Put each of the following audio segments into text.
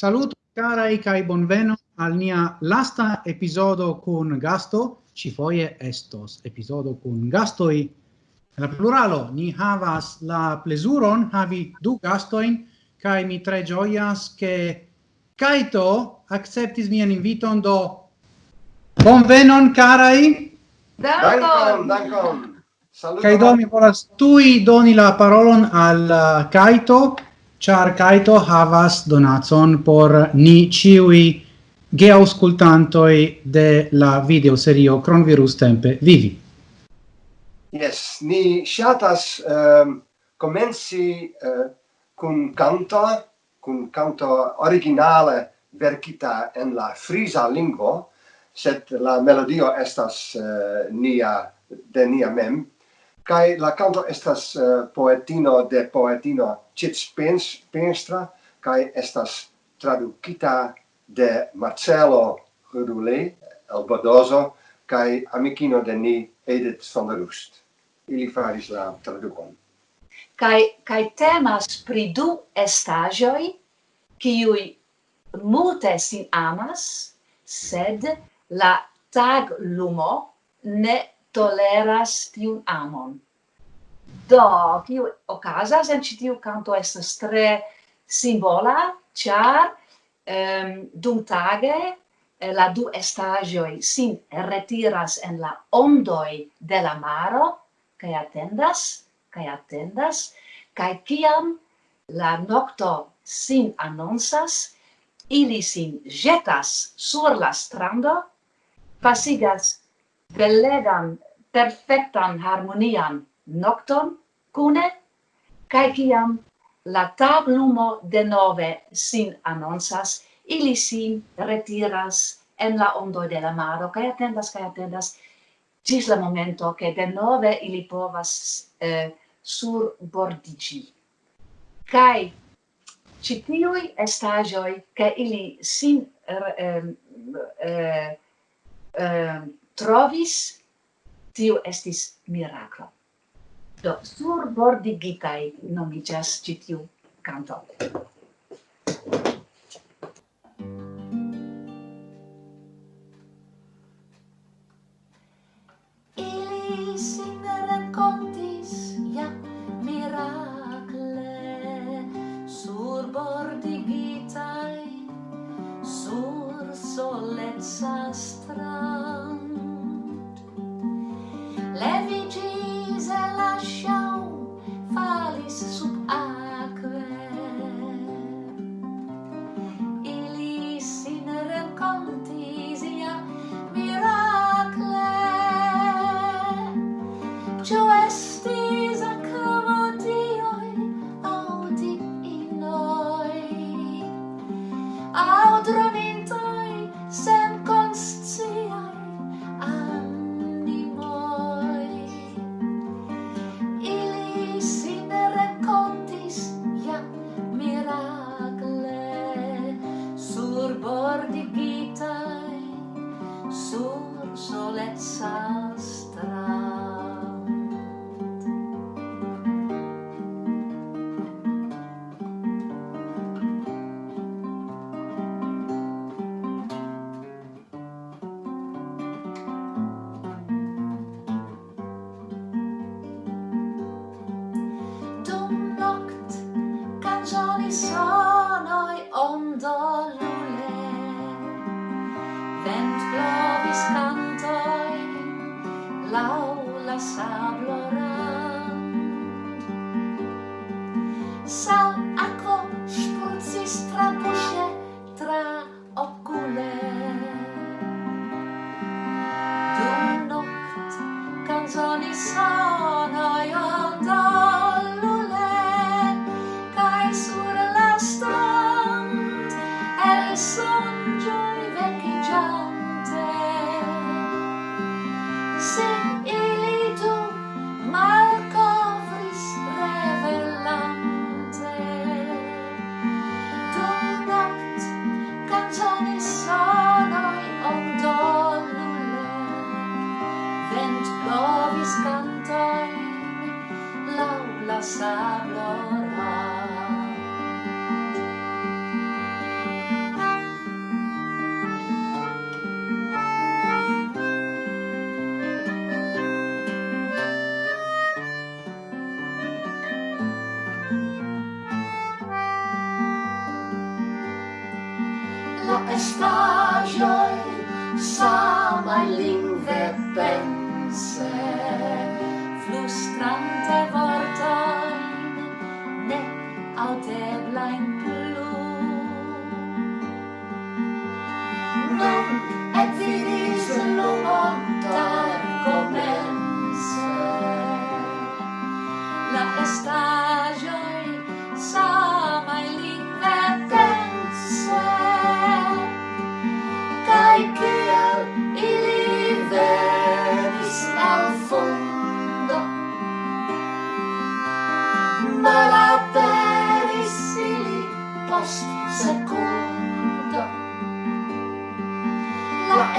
Saluto carai kai bonveno al nia lasta episodio con gasto, ci foie estos episodio con gasto gastoi. La pluralo, ni havas la plesuron havi du gastoin, kai mi tre gioias che Kaito acceptis mian inviton do bonvenon carai. Dankon, dankon. saluto kai do mi volas tui doni la parolon al uh, Kaito char Kaito havas donacon por ni ciui geauscultantoi de la videoserio Cronvirus Tempe Vivi. Yes, ni shatas um, comenci uh, cun canto, cun canto originale verkita en la frisa lingvo, sed la melodio estas uh, nia de nia mem kai la canto estas uh, poetino de poetino Chits Penstra kai estas tradukita de Marcelo Rudule El Bodoso kai amikino de ni Edith van der Roest Ili faris la tradukon. Kai kai temas pri du estaĵoj kiuj multe sin amas, sed la tag lumo ne toleras tiun amon. Do, kiu okazas en ĉi tiu kanto estas tre simbola, ĉar um, tage eh, la du estaĵoj sin retiras en la ondoj de la maro kaj atendas kaj atendas kaj kiam la nokto sin anoncas ili sin jetas sur la strando pasigas belegan, perfectan, harmonian nocton cune, cae ciam la tablumo de nove sin annonsas, ili sin retiras en la ondoi de la maro, cae attendas, cae attendas, cis la momento che de nove ili povas eh, sur bordigi. Cae citiui estagioi che ili sin eh, eh, eh, eh trovis, tiu estis miraclo. Do, surbordigitai nomigas citiu canto. saw Star joy, sa mai lingve.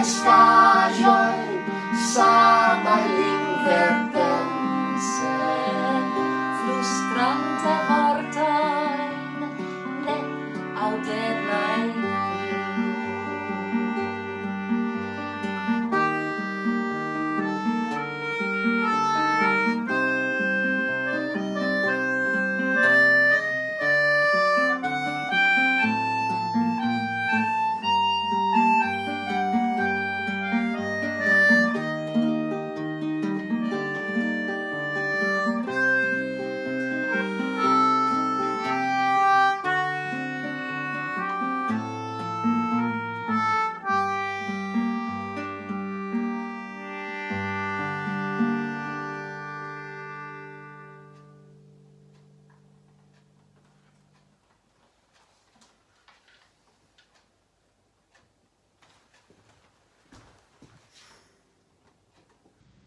estágio, sai.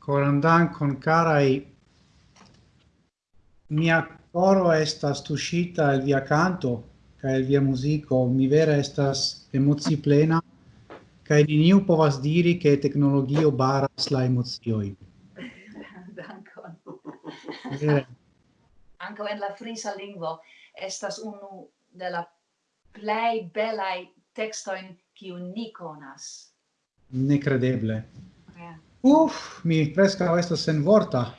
coram dankon carai mia coro estas tuscita el via canto ca el via musico mi vera estas emozi plena kaj neniu povas diri che tecnologio baras la emozioi dankon. Yeah. anco en la frisa lingvo estas unu de la plej belaj tekstojn kiun ni konas. Nekredeble yeah. Uff, mi presca estas sen vorta.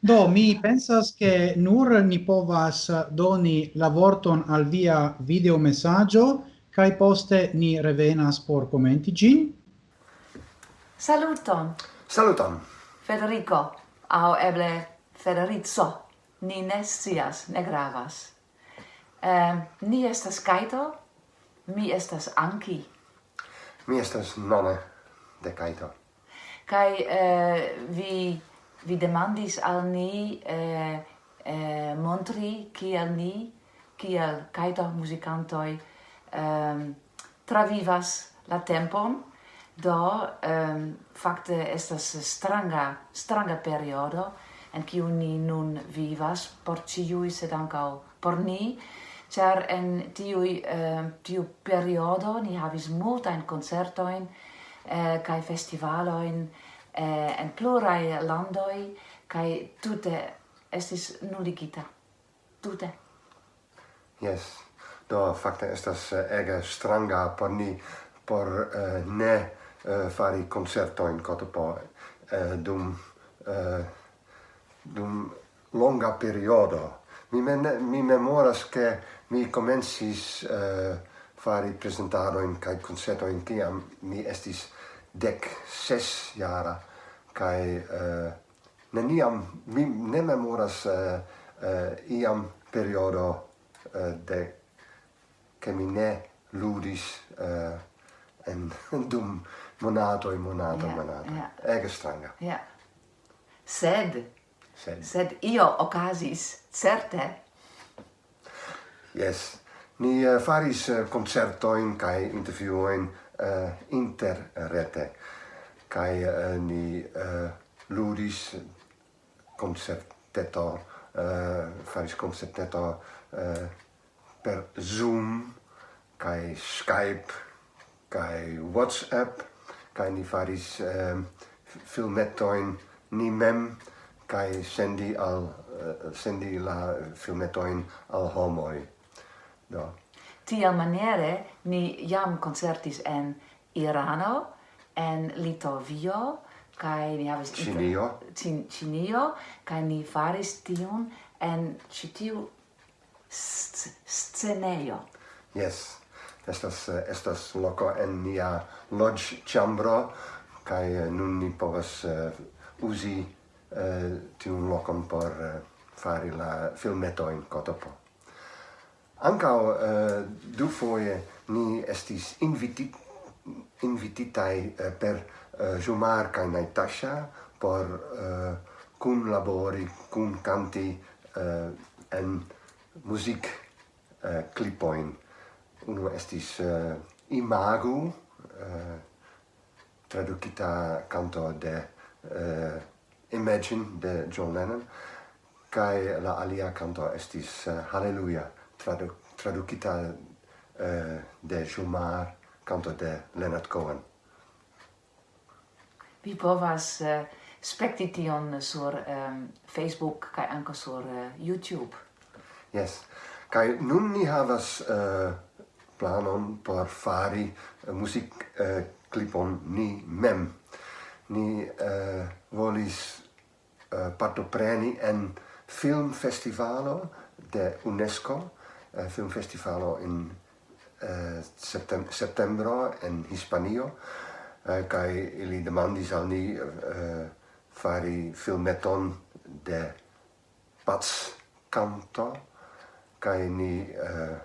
Do, mi pensas che nur ni povas doni la vorton al via video messaggio, cae poste ni revenas por commenti gin. Saluton. Saluton. Federico, au eble Federico, ni ne scias, ne gravas. Eh, ni estas Kaito, mi estas Anki. Mi estas None de Kaito kai eh, vi vi demandis al ni eh, eh, montri kiel ni kiel kaito muzikantoj eh, travivas la tempon. Do um, fakte estas stranga stranga periodo en kiu ni nun vivas por ciui sed ankaŭ por ni. Char en tiu uh, ehm, tiu periodo ni havis multajn koncertojn eh, kai festivaloin eh, en plurai landoi kai tute estis nuligita. Tute. Yes. Do fakte estas eh, ege stranga por ni por uh, ne uh, fari concertoin kotopo uh, dum uh, dum longa periodo. Mi men mi memoras che mi comencis uh, fari presentadoin kai concertoin tiam. Mi estis dec ses jara kai uh, eh, neniam mi ne memoras uh, uh, iam periodo uh, de che mi ne ludis uh, en dum monato in monato yeah, monato. yeah. ege stranga. Yeah. sed sed. sed io occasis certe? Yes. Ni uh, faris uh, concertoin kai interviewoin uh, eh, interrete. Kai uh, ni uh, ludis concerteto uh, faris concerteto uh, per Zoom kai Skype kai WhatsApp kai ni faris uh, filmetoin ni mem kai sendi al uh, sendi la filmetoin al homoi. Do. Tia maniere ni jam concertis en Irano, en Litovio, kai ni havis Cinio. Cin, Cinio, kai ni faris tion en citiu scenejo. Yes. Estas estas loco en nia lodge chambro kai nun ni povas uh, uzi uh, tiun lokon por uh, fari la filmetoin cotopo. Ancao eh, du foie ni estis invitit, invititai eh, per eh, Jumar cae Natasha por eh, cum labori, cum canti eh, en music eh, clipoin. Uno estis eh, Imago, eh, traducita canto de eh, Imagine de John Lennon, cae la alia canto estis eh, Hallelujah tradu traducita eh, de Jumar, canto de Leonard Cohen. Vi povas eh, uh, spekti tion sur um, Facebook kaj ankaŭ sur uh, YouTube. Yes. Kaj nun ni havas uh, planon por fari uh, musik uh, klipon ni mem. Ni uh, volis uh, partopreni en filmfestivalo de UNESCO Eh, uh, filmfestivalo in uh, septem septembro en Hispanio eh, kai ili demandis al ni eh, fari filmeton de pats canto kai ni eh,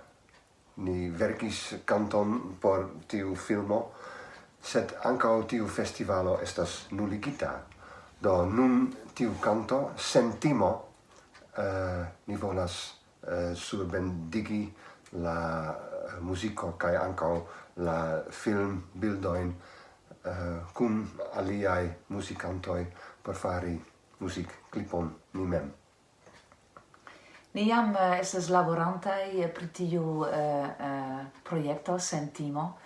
ni verkis canton por tiu filmo sed ankaŭ tiu festivalo estas nuligita. Do nun tiu canto sentimo eh, ni volas Eh, surbendigi la eh, musico kai ankaŭ la film bildoin eh, cum aliai musicantoi por fari music clipon ni mem. Ni jam estas laborantai pri tiu projekto Sentimo,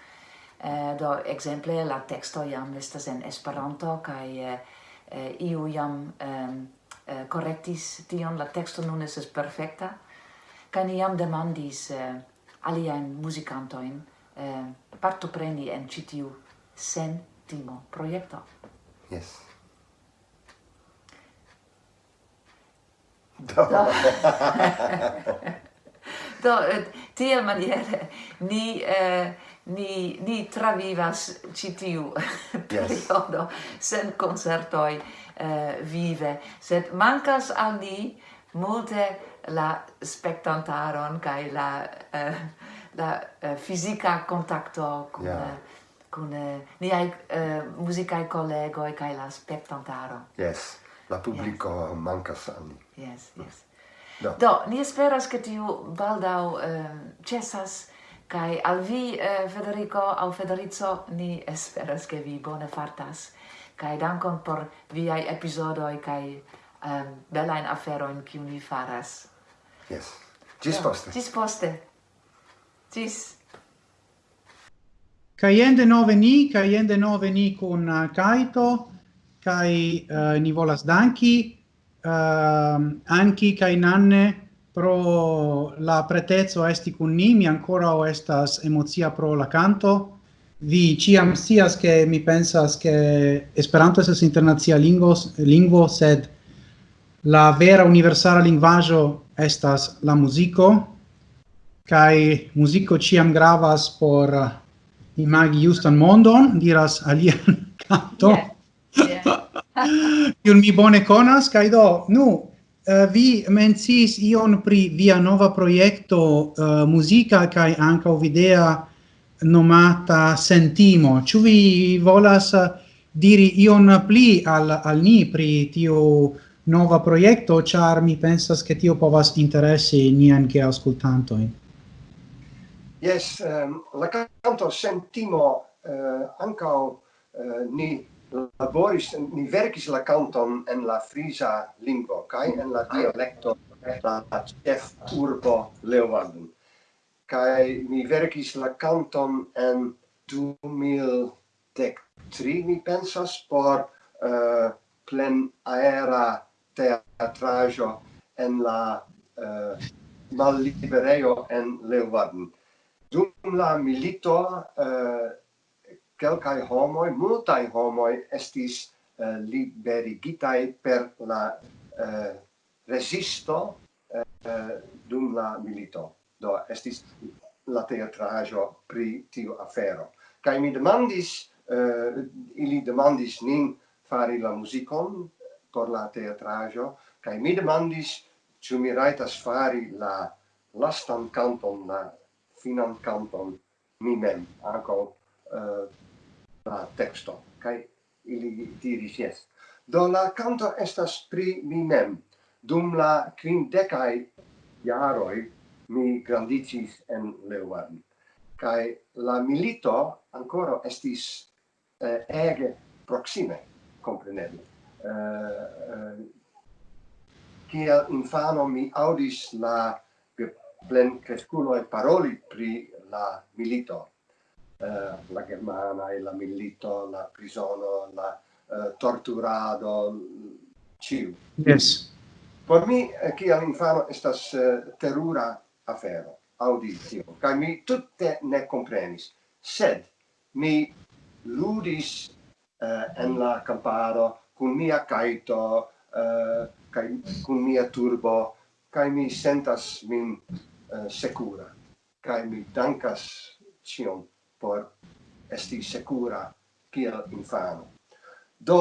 do exemple la texto jam estas en Esperanto kaj iu jam correctis tion, la texto nun estas perfecta, kaj ni jam demandis eh, aliajn muzikantojn eh, partopreni en ĉi tiu sen timo projekto. Yes. Do. Do. Do, tiel maniere ni, eh, ni, ni travivas citiu periodo yes. sen concertoi eh, vive, sed mancas al ni multe la spectantaron kai la uh, la eh, uh, fisica contacto con yeah. kun eh, uh, niai uh, collego e kai la spectantaro yes la pubblico yes. manca sani yes yes Do. Do, ni esperas che tiu baldau um, cessas kai al vi eh, Federico au Federico ni esperas che vi bone fartas kai dankon por viai episodoi kai um, afero in kiu ni faras. Yes. Gis yeah. poste. Gis poste. Gis. Kai ende nove ni, kai ende nove ni con uh, eh, Kaito, kai uh, eh, ni volas danki, uh, anki kai nanne pro la pretezzo esti con ni, mi ancora o estas emozia pro la canto, vi ciam sias che mi pensas che Esperanto estas internazia lingvo, lingvo, sed La vera universala linguaggio estas la musico, kai musico ciam gravas por imagi justan mondon, diras alian canto. Yeah. Yeah. Mi bone conas, kai do, nu, eh, vi mencis ion pri via nova proiecto uh, eh, musica kai anca videa nomata Sentimo. ci vi volas eh, diri ion pli al al ni pri tiu nova proiecto, char mi pensas che tio povas interessi nian che ascoltantoin. Yes, um, la canto sentimo uh, ancao uh, ni laboris, ni verkis la canton en la frisa lingua, kai en la dialecto la chef urbo Leeuwarden. Kai mi verkis la canton en 2013, mi pensas, por eh, uh, plen aera teatrajo en la uh, malliberejo en Leeuwarden. Dum la milito uh, kelkaj homoi, multaj homoi, estis eh, uh, liberigitai per la uh, resisto uh, dum la milito. Do estis la teatrajo pri tiu afero. Kaj mi demandis, uh, ili demandis nin fari la muzikon, por la teatrajo, kai mi demandis ĉu mi rajtas fari la lastan kanton, la finan kanton mi mem, ankaŭ uh, la teksto. kai ili diris jes. Do la kanto estas pri mi mem. Dum la kvindekaj jaroj mi grandicis en Leuven. kai la milito ancora estis eh, ege proxime, compreneble eh, eh kiel infano mi audis la plen cresculo e paroli pri la milito. Eh, la germana e la milito la prisono la eh, torturado ciu. Yes. Por mi eh, kiel infano estas eh, terura afero auditio kai mi tutte ne comprenis. Sed mi ludis eh, en la camparo con mia caito uh, eh, kai cun mia turbo kai mi sentas min uh, secura kai mi dankas cion por esti secura kiel infano. Do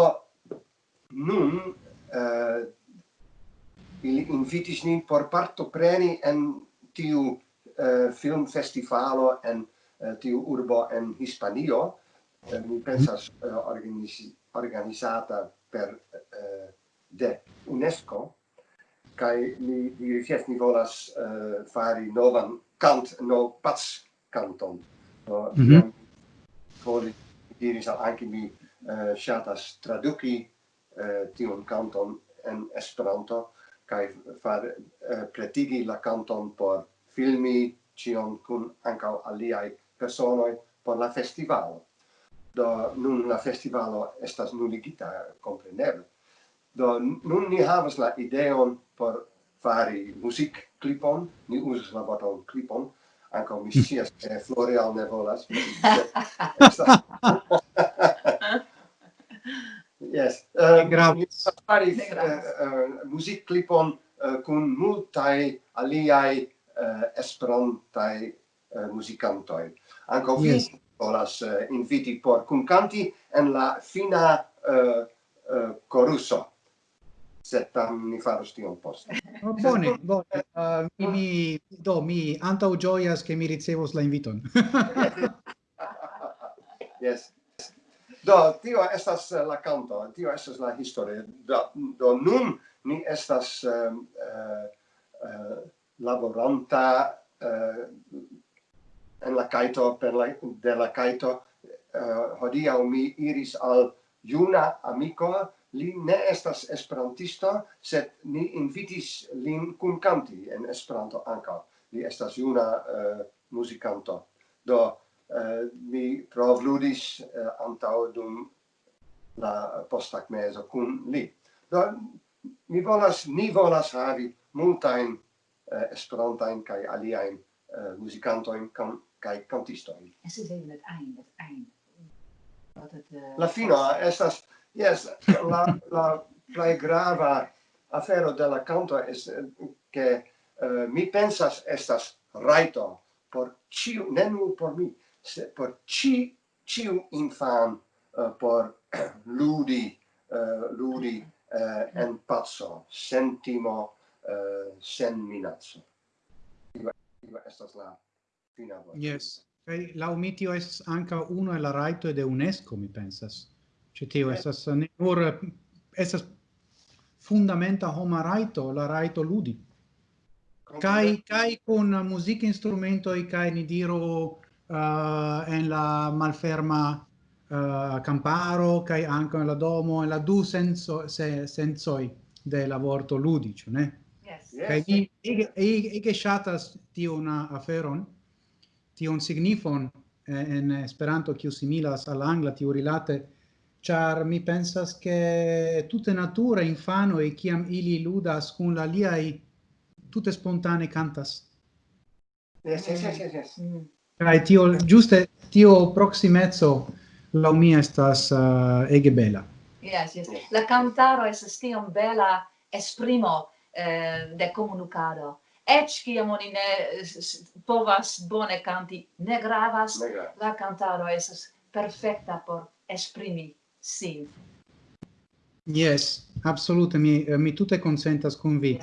nun uh, ili invitis nin por partopreni en tiu uh, film festivalo en uh, tiu urbo en Hispanio. Uh, mi pensas uh, organiz organizata per uh, de UNESCO kai mi diris yes, ni volas eh, fari novan kant no pats kanton so mm -hmm. Voli diris al anki mi eh, shatas traduki eh, tion kanton en Esperanto kai far eh, pretigi la kanton por filmi cion kun ankaŭ aliaj personoj por la festivalo do nun la festivalo estas nuligita compreneble do nun ni havas la ideon por fari music clipon ni uzas la boton clipon anco mi scias ke Floreal ne volas. Yes uh, eh, ni fari uh, eh, eh, music clipon uh, kun multai aliai uh, esperantaj uh, musicantoi anco yes volas eh, inviti por cuncanti en la fina eh, eh, coruso sed tam ni faros tion poste. Oh, bone, bone. Uh, mi, mi, do, mi antau gioias che mi ricevos la inviton. yes. Do, tio estas la canto, tio estas la historia. Do, do nun ni estas um, uh, uh, laboranta uh, en la kaito per la de la kaito eh, uh, hodia mi iris al juna amiko. Li ne estas esperantisto sed ni invitis lin kun kanti en esperanto ankaŭ. Li estas juna uh, muzikanto. Do uh, mi provludis uh, antaŭ dum la posttagmezo kun li. Do mi volas ni volas havi multajn uh, esperantajn kaj aliajn uh, muzikantojn kan kai cantistoi. Es is even het eind, het eind. Wat het uh, La fino estas yes, la la plei grava afero de la canto es eh, che uh, eh, mi pensas estas raito por ciu ne por mi, se por ci ciu infan uh, por ludi uh, ludi uh, en pazzo, sentimo uh, sen minazzo Iva, iva estas la Yes. Kai la umitio es anca uno e la raito de UNESCO mi pensas. Ci tio estas ne nur estas fundamenta homa raito, la raito ludi. Kai kai con musica instrumento e kai ni diro uh, en la malferma uh, camparo kai anche la domo e la du senso se sensoi de la vorto ludicio, ne? Yes. Kai yes. e e che shatas ti una aferon tion signifon en Esperanto kiu similas al angla tiu rilate char mi pensas che tutte natura infano e kiam ili ludas kun la liai tutte spontane cantas Yes, yes, yes, yes. yes. Mm. Kai tio giuste tio proximezzo la mia estas uh, ege bela. Yes, yes. La cantaro es tiom bela esprimo eh, de comunicado ec ciam oni ne povas bone canti, ne gravas, ne gravas. la cantaro esas perfecta por esprimi sin. Yes, absolute, mi, mi tute consentas con vi.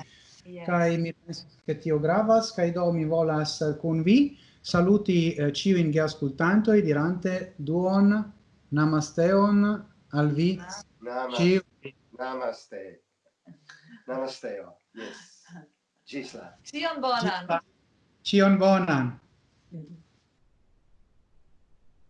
Yes. Kai mi pensas che tio gravas, kai do mi volas eh, con vi saluti eh, ciu in ascoltanto e dirante duon namasteon al vi. Namaste. Namaste. Namasteo. Yes. Ĝis. Cion bonan. Cion bonan. Mm-hmm.